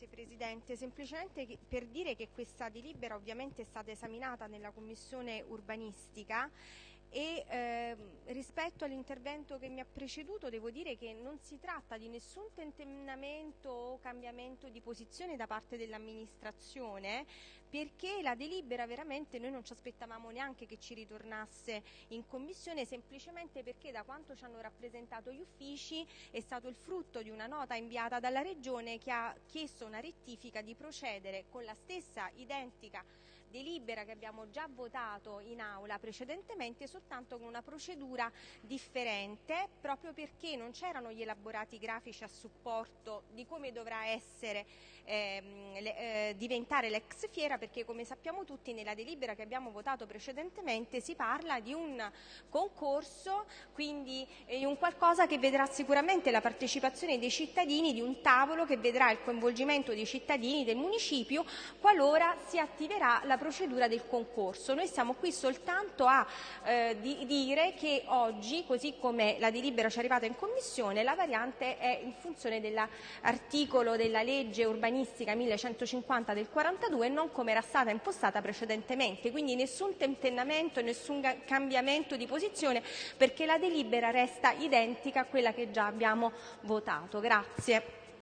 Grazie Presidente, semplicemente per dire che questa delibera ovviamente è stata esaminata nella Commissione urbanistica e eh, rispetto all'intervento che mi ha preceduto devo dire che non si tratta di nessun tentennamento o cambiamento di posizione da parte dell'amministrazione perché la delibera veramente noi non ci aspettavamo neanche che ci ritornasse in commissione semplicemente perché da quanto ci hanno rappresentato gli uffici è stato il frutto di una nota inviata dalla Regione che ha chiesto una rettifica di procedere con la stessa identica delibera che abbiamo già votato in aula precedentemente soltanto con una procedura differente proprio perché non c'erano gli elaborati grafici a supporto di come dovrà essere ehm, le, eh, diventare l'ex fiera perché come sappiamo tutti nella delibera che abbiamo votato precedentemente si parla di un concorso quindi eh, un qualcosa che vedrà sicuramente la partecipazione dei cittadini di un tavolo che vedrà il coinvolgimento dei cittadini del municipio qualora si attiverà la procedura del concorso. Noi siamo qui soltanto a eh, di, dire che oggi, così come la delibera ci è arrivata in Commissione, la variante è in funzione dell'articolo della legge urbanistica 1150 del 42 e non come era stata impostata precedentemente. Quindi nessun tentennamento, nessun cambiamento di posizione perché la delibera resta identica a quella che già abbiamo votato. Grazie.